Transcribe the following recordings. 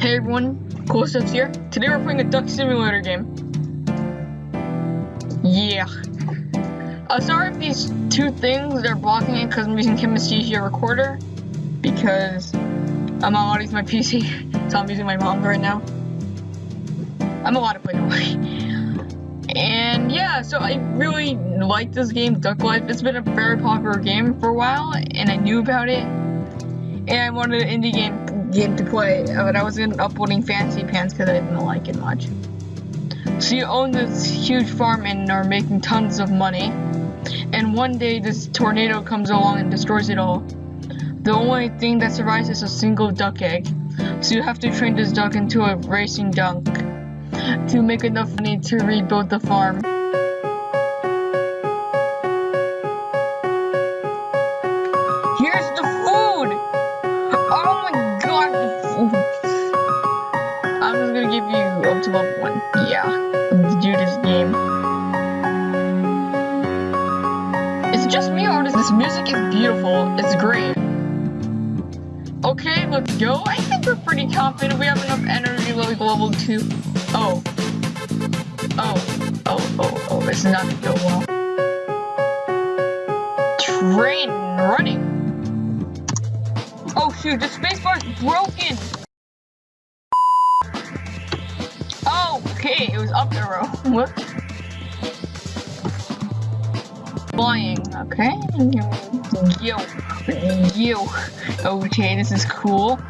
Hey everyone, Cool Steps here. Today we're playing a duck simulator game. Yeah. Uh, sorry if these two things are blocking it because I'm using Camtasia Recorder because I'm not allowed to use my PC, so I'm using my mom's right now. I'm allowed to play away. And yeah, so I really like this game, Duck Life. It's been a very popular game for a while, and I knew about it. And I wanted an indie game game to play, but I wasn't uploading Fancy Pants because I didn't like it much. So you own this huge farm and are making tons of money. And one day this tornado comes along and destroys it all. The only thing that survives is a single duck egg. So you have to train this duck into a racing duck to make enough money to rebuild the farm. Give you up to level 1. Yeah. To do this game. Is it just me or does this music is beautiful? It's great. Okay, let's go. I think we're pretty confident we have enough energy like level 2. Oh. Oh. Oh, oh, oh. This is not gonna go well. Train running. Oh shoot, the spacebar's broken! Okay, it was up arrow. What? Flying, okay. Yo, yo. Okay, this is cool.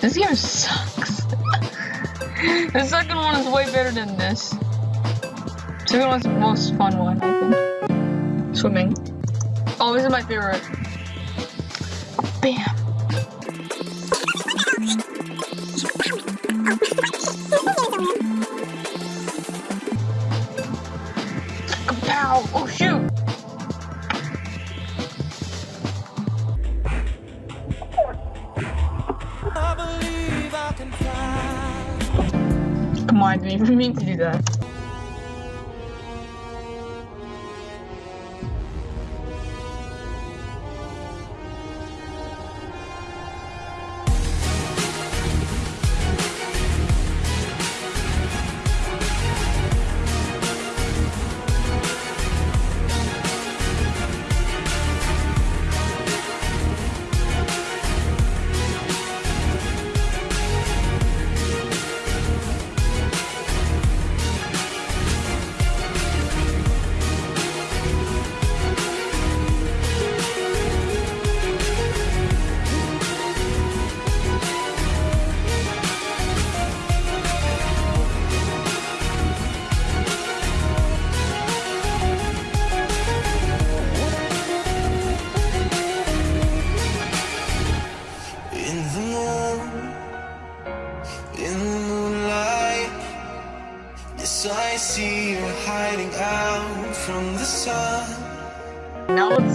This game sucks. the second one is way better than this. The second one's the most fun one, I think. Swimming. Oh, this is my favorite. Bam. Come on, I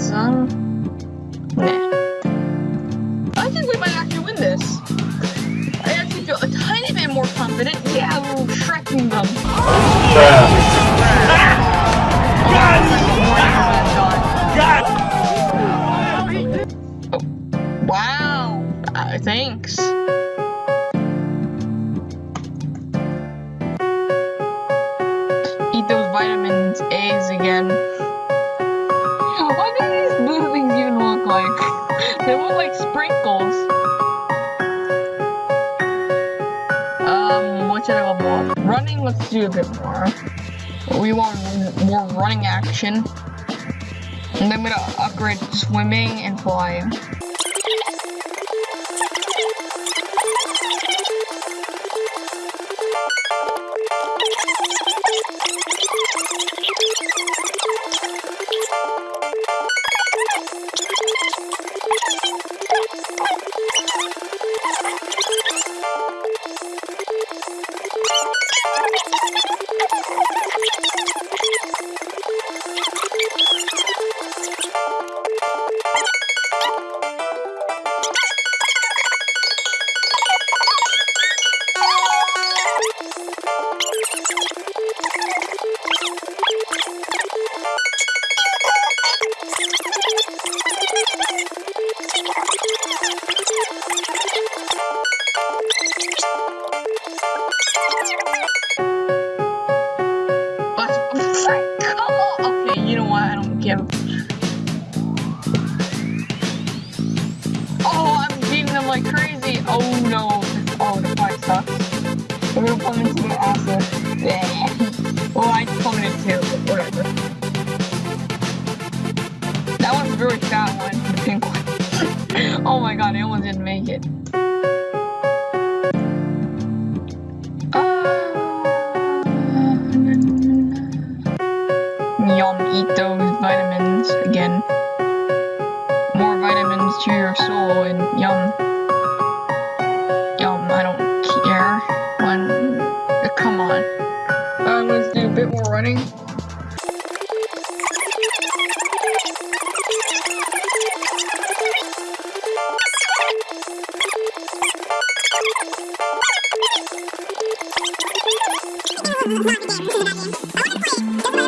Now um... Nah. I think we might actually win this. I actually feel a tiny bit more confident. Yeah, we're shrekking them. Running, let's do a bit more. We want more running action. And then I'm gonna upgrade swimming and flying. What? Come on! Okay, you know what? I don't care. Oh, I'm beating them like crazy. Oh no. Oh, the fight sucks. I'm gonna plummet into the acid. Yeah. Oh, I plummeted too, whatever. That one's really fat one, the pink one. oh my god, it almost didn't make it. Eat those vitamins again. More vitamins to your soul and yum. Yum, I don't care. One, uh, come on. Uh, let's do a bit more running.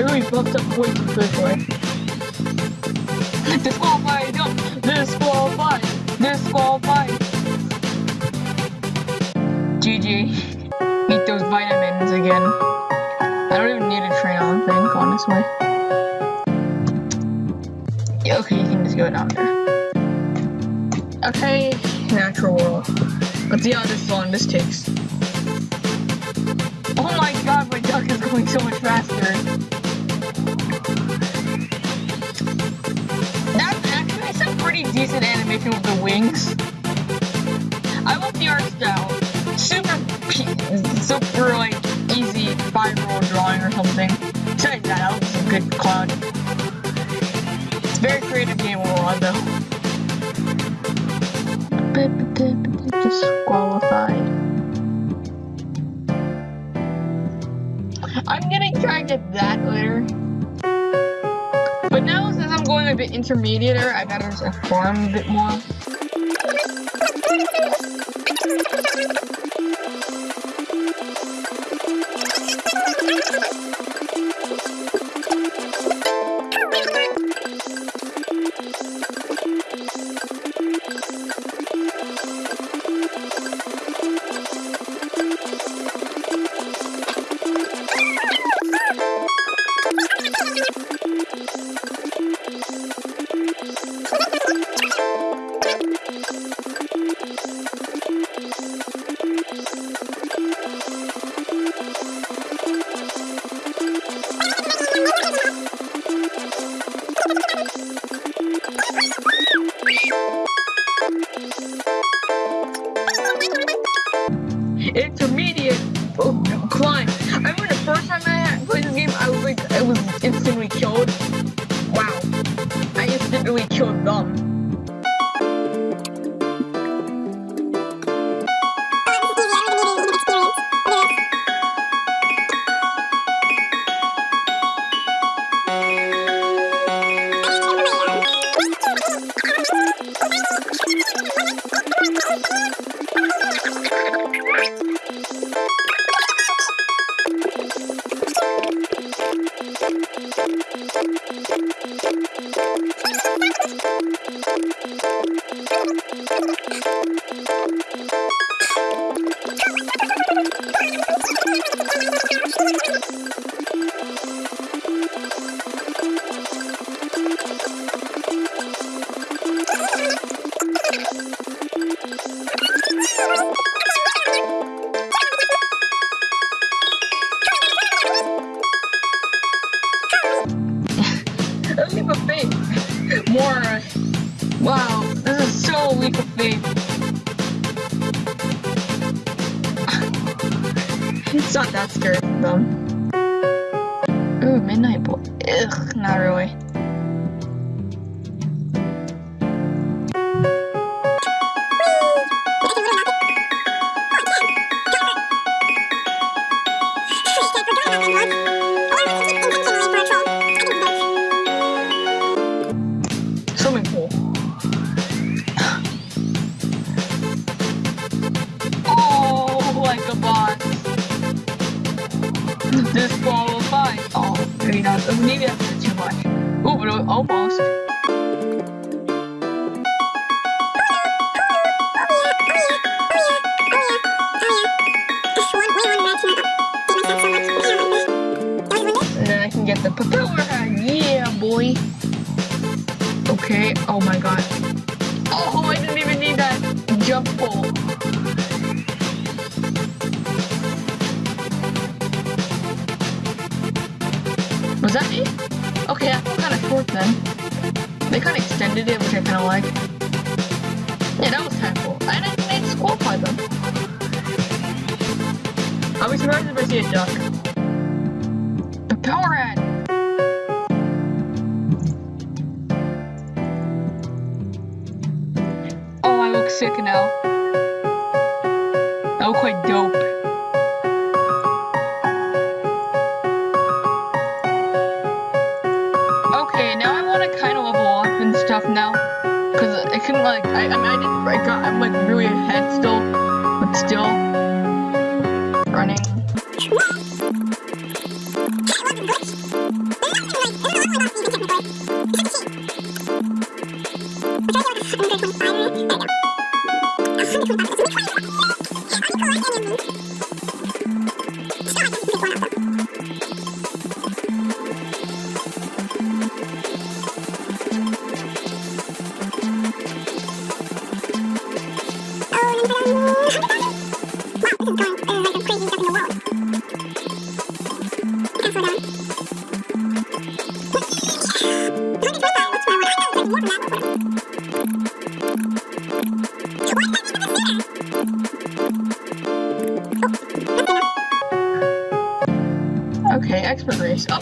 I really buffed up way too quickly. Disqualified, no, disqualified, disqualified. GG. Eat those vitamins again. I don't even need a train on thing, honestly. Yeah, okay, you can just go down there. Okay, natural world. Let's see how this long this takes. Oh my god, my duck is going so much faster. Animation with the wings. I want the art style. Super, super like easy five-year-old drawing or something. Besides that, looks a good cloud. It's a very creative game overall though. Disqualified. I'm gonna try to get that later. Bit intermediate, I better farm a bit more. Instantly killed. Thank you. More. Wow, this is so leap of faith. It's not that scary them. Ooh, midnight boy. Ugh, not really. Boy. Okay. Oh my god. Oh, I didn't even need that jump pole. Was that me? Okay, I felt kind of short then. They kind of extended it, which I kind of like. Yeah, that was kind of cool. I didn't need to them. I'll be surprised if I see a duck. Sick now. I look quite dope. Okay, now I want to kind of level up and stuff now. Cause I can like, I, I mean, I didn't, I got, I'm like really ahead still, but still running.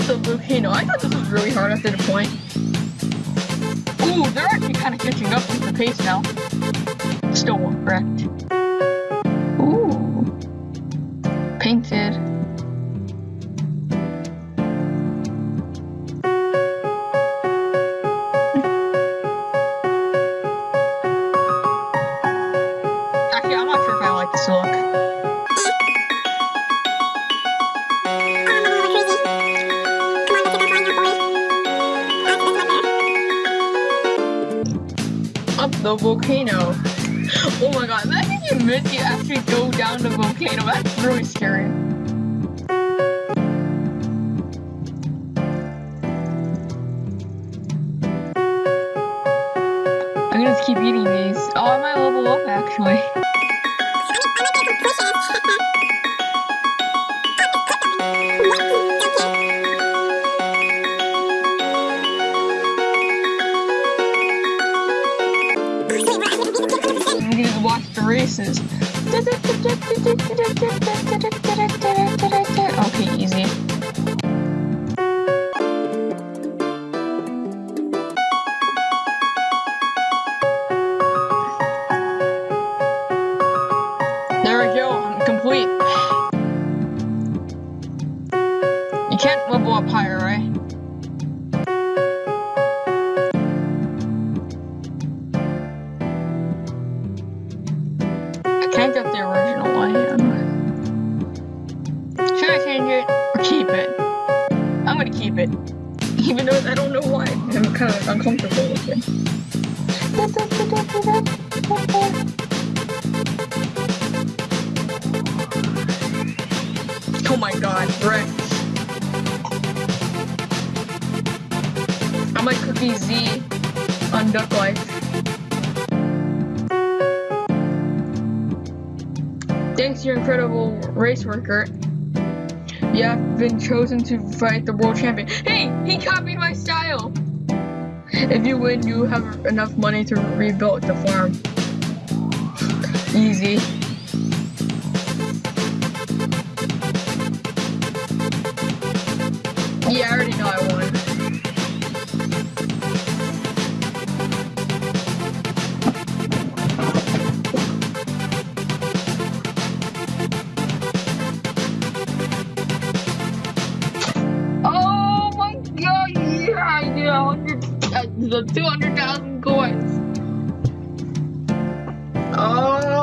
The volcano. I thought this was really hard after the point. Ooh, they're actually kind of catching up with the pace now. Still wrecked. Ooh, volcano. Oh my god, imagine you miss you actually go down the volcano. That's really scary. I'm gonna just keep eating these. Oh, I might level up actually. Oh my god, Rex. I'm like Cookiezi on Duck Life. Thanks, your incredible race worker. You have been chosen to fight the world champion. Hey, he copied my. If you win, you have enough money to rebuild the farm. Easy. thousand gourds. Oh.